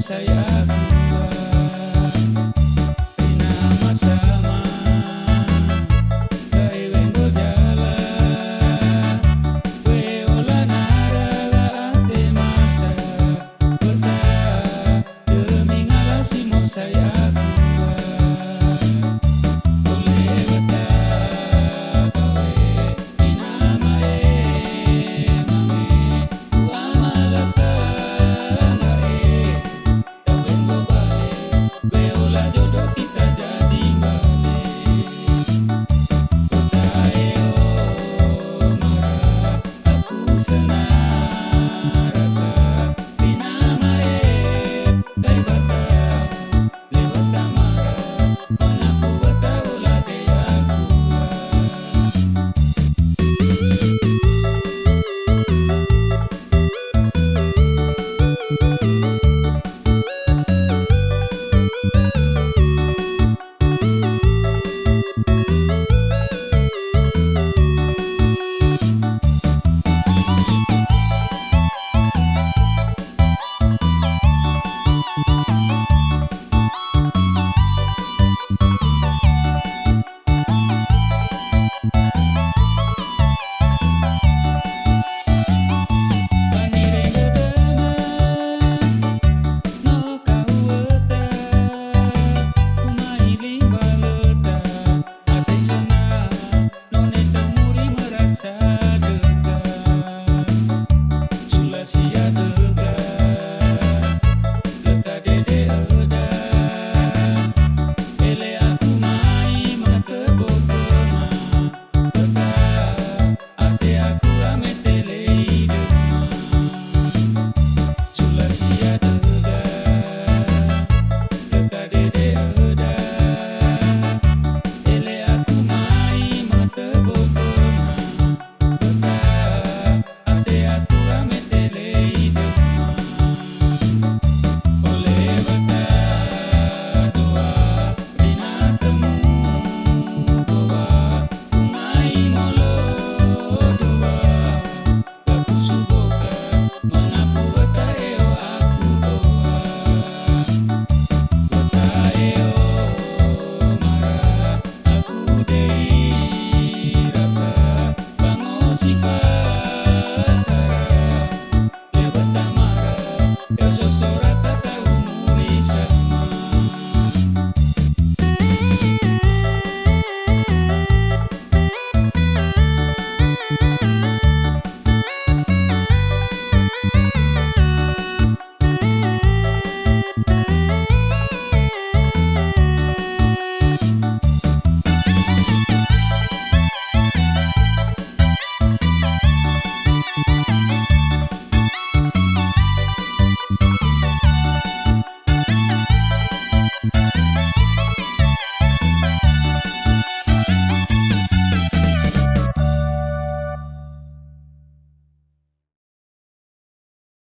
saya